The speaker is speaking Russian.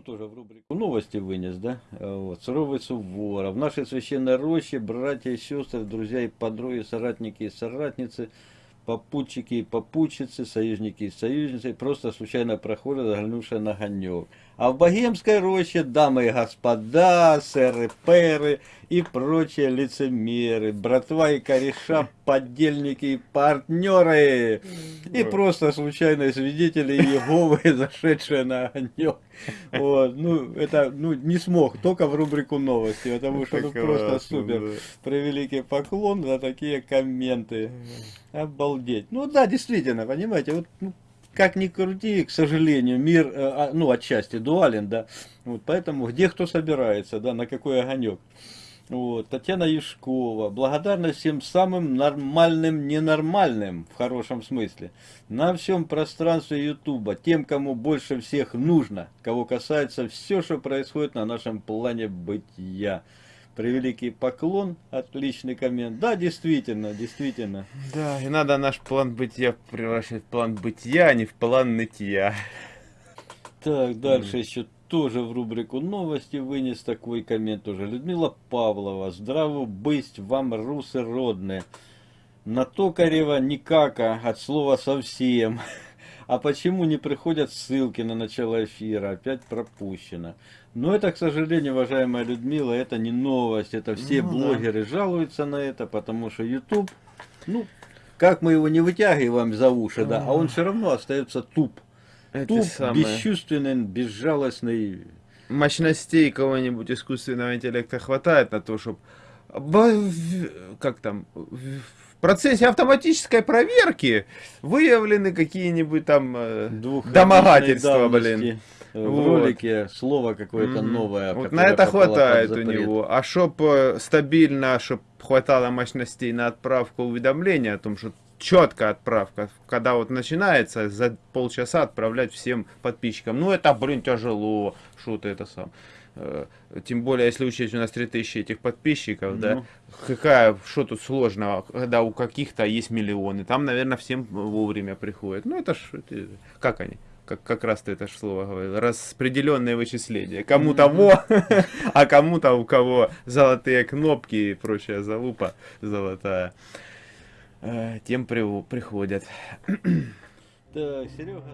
ну, тоже в рубрику новости вынес, да, а, вот, суровый суворов, В нашей священной роще братья и сестры, друзья и подруги, соратники и соратницы – попутчики и попутчицы, союзники и союзницы просто случайно проходят, заглянувшие на огонек. А в Богемской роще дамы и господа, сэры, пэры и прочие лицемеры, братва и кореша, поддельники и партнеры. И просто случайные свидетели Иеговы, зашедшие на огонек. Вот, ну, это, ну, не смог, только в рубрику новости, потому что, ну, просто супер. Превеликий поклон за такие комменты. Обалдеть. Ну, да, действительно, понимаете, вот, ну, как ни крути, к сожалению, мир, э, а, ну, отчасти дуален, да, вот, поэтому где кто собирается, да, на какой огонек. Вот, Татьяна Юшкова, благодарность всем самым нормальным, ненормальным, в хорошем смысле, на всем пространстве Ютуба, тем, кому больше всех нужно, кого касается все, что происходит на нашем плане бытия превеликий поклон, отличный коммент. Да, действительно, действительно. Да, и надо наш план бытия превращать в план бытия, а не в план нытья. Так, дальше mm. еще тоже в рубрику новости вынес такой коммент уже. Людмила Павлова. Здраво быть вам, русы родные. На Токарева никака, от слова совсем. А почему не приходят ссылки на начало эфира? Опять пропущено. Но это, к сожалению, уважаемая Людмила, это не новость. Это все ну, блогеры да. жалуются на это, потому что YouTube, ну, как мы его не вытягиваем за уши, да, а он все равно остается туп. Это туп, самое. бесчувственный, безжалостный. Мощностей кого-нибудь искусственного интеллекта хватает на то, чтобы как там в процессе автоматической проверки выявлены какие-нибудь там э, домогательства, блин. В вот. ролике слово какое-то новое. Вот на это хватает у него. А чтоб э, стабильно, чтоб хватало мощностей на отправку уведомления о том, что четкая отправка, когда вот начинается за полчаса отправлять всем подписчикам. Ну это, блин, тяжело, что ты это сам. Э, тем более, если учесть, у нас 3000 этих подписчиков, ну. да, какая, что тут сложного, когда у каких-то есть миллионы, там, наверное, всем вовремя приходят. Ну, это ж, это, как они? Как, как раз ты это слово говорил, распределенное вычисление. Кому того, а кому-то, у кого золотые кнопки и прочая залупа золотая, э, тем приходят. Так, Серега.